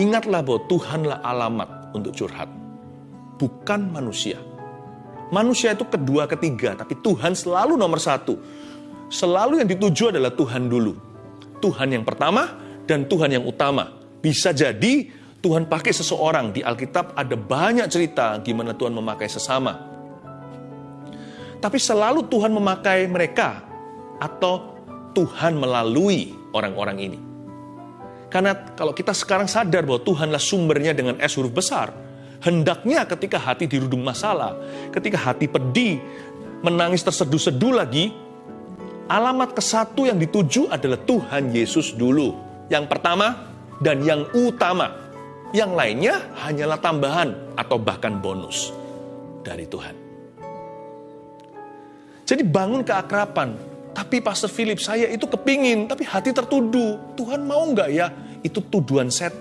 Ingatlah bahwa Tuhanlah alamat untuk curhat. Bukan manusia. Manusia itu kedua, ketiga. Tapi Tuhan selalu nomor satu. Selalu yang dituju adalah Tuhan dulu. Tuhan yang pertama dan Tuhan yang utama. Bisa jadi Tuhan pakai seseorang. Di Alkitab ada banyak cerita gimana Tuhan memakai sesama. Tapi selalu Tuhan memakai mereka atau Tuhan melalui orang-orang ini. Karena kalau kita sekarang sadar bahwa Tuhanlah sumbernya dengan S huruf besar, hendaknya ketika hati dirudung masalah, ketika hati pedih, menangis terseduh-seduh lagi, alamat ke satu yang dituju adalah Tuhan Yesus dulu. Yang pertama dan yang utama. Yang lainnya hanyalah tambahan atau bahkan bonus dari Tuhan. Jadi bangun keakrapan, tapi Pastor Philip, saya itu kepingin, tapi hati tertuduh. Tuhan mau nggak ya? Itu tuduhan setan.